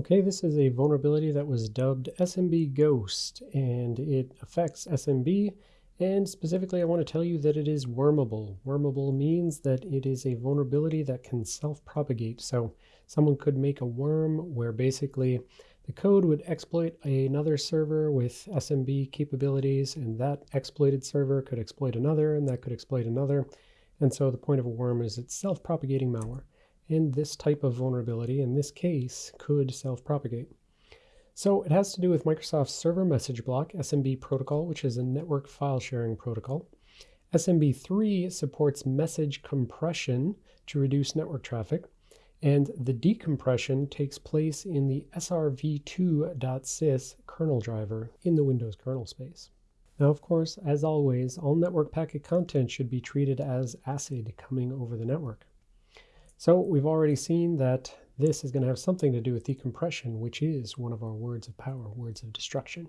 Okay, this is a vulnerability that was dubbed SMB Ghost, and it affects SMB, and specifically I want to tell you that it is wormable. Wormable means that it is a vulnerability that can self-propagate. So someone could make a worm where basically the code would exploit another server with SMB capabilities, and that exploited server could exploit another, and that could exploit another. And so the point of a worm is it's self-propagating malware and this type of vulnerability, in this case, could self-propagate. So it has to do with Microsoft's Server Message Block SMB protocol, which is a network file sharing protocol. SMB3 supports message compression to reduce network traffic, and the decompression takes place in the srv2.sys kernel driver in the Windows kernel space. Now, of course, as always, all network packet content should be treated as ACID coming over the network. So we've already seen that this is going to have something to do with decompression, which is one of our words of power, words of destruction.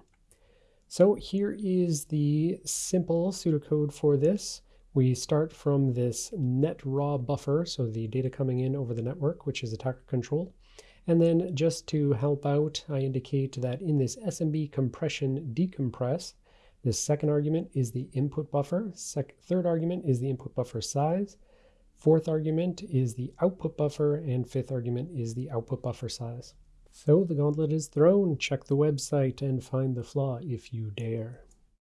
So here is the simple pseudocode for this. We start from this net raw buffer, so the data coming in over the network, which is attacker controlled. And then just to help out, I indicate that in this SMB compression decompress, the second argument is the input buffer. Sec third argument is the input buffer size. Fourth argument is the output buffer, and fifth argument is the output buffer size. So the gauntlet is thrown. Check the website and find the flaw if you dare.